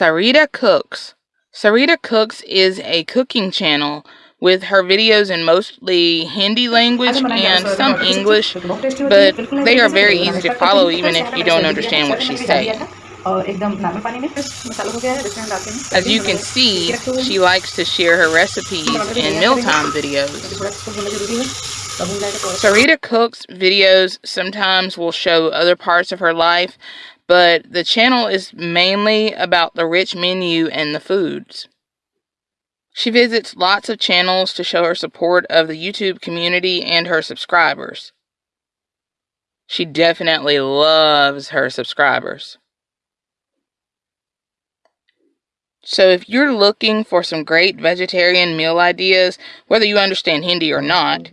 Sarita Cooks. Sarita Cooks is a cooking channel with her videos in mostly Hindi language and some English, but they are very easy to follow even if you don't understand what she's saying. As you can see, she likes to share her recipes in mealtime videos. Sarita Cook's videos sometimes will show other parts of her life, but the channel is mainly about the rich menu and the foods. She visits lots of channels to show her support of the YouTube community and her subscribers. She definitely loves her subscribers. So if you're looking for some great vegetarian meal ideas, whether you understand Hindi or not,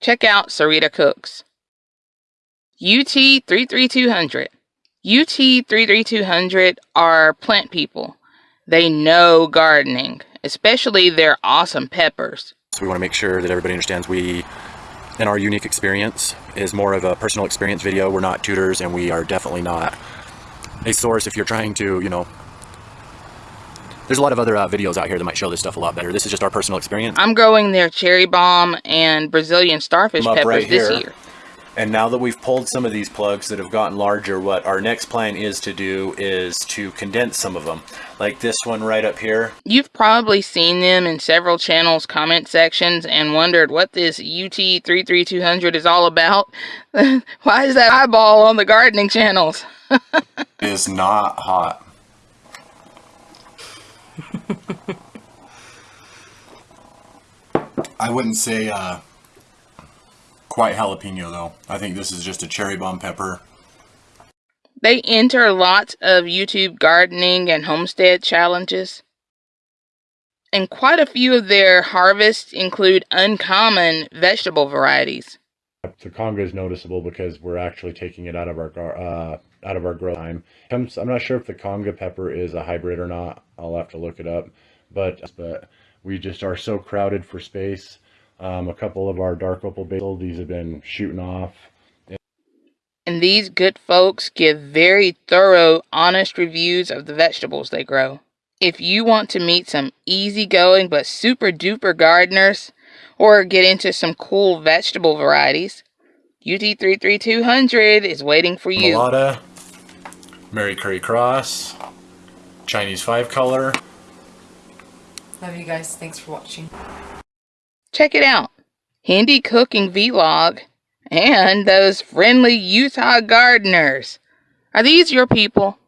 check out Sarita Cooks. UT 33200. UT 33200 are plant people. They know gardening, especially their awesome peppers. So we want to make sure that everybody understands we, in our unique experience, is more of a personal experience video. We're not tutors and we are definitely not a source if you're trying to, you know, there's a lot of other uh, videos out here that might show this stuff a lot better. This is just our personal experience. I'm growing their cherry bomb and Brazilian starfish peppers right this year. And now that we've pulled some of these plugs that have gotten larger, what our next plan is to do is to condense some of them. Like this one right up here. You've probably seen them in several channels' comment sections and wondered what this UT33200 is all about. Why is that eyeball on the gardening channels? is not hot. I wouldn't say uh, quite jalapeno though. I think this is just a cherry bomb pepper. They enter lots of YouTube gardening and homestead challenges. And quite a few of their harvests include uncommon vegetable varieties. The conga is noticeable because we're actually taking it out of our uh, out of our grow time. I'm, I'm not sure if the conga pepper is a hybrid or not. I'll have to look it up. But but we just are so crowded for space. Um, a couple of our dark opal basil, these have been shooting off. And these good folks give very thorough, honest reviews of the vegetables they grow. If you want to meet some easygoing but super duper gardeners, or get into some cool vegetable varieties, UT33200 is waiting for you. Mulata, Mary Curry Cross, Chinese 5 color. Love you guys. Thanks for watching. Check it out. Hindi cooking vlog and those friendly Utah gardeners. Are these your people?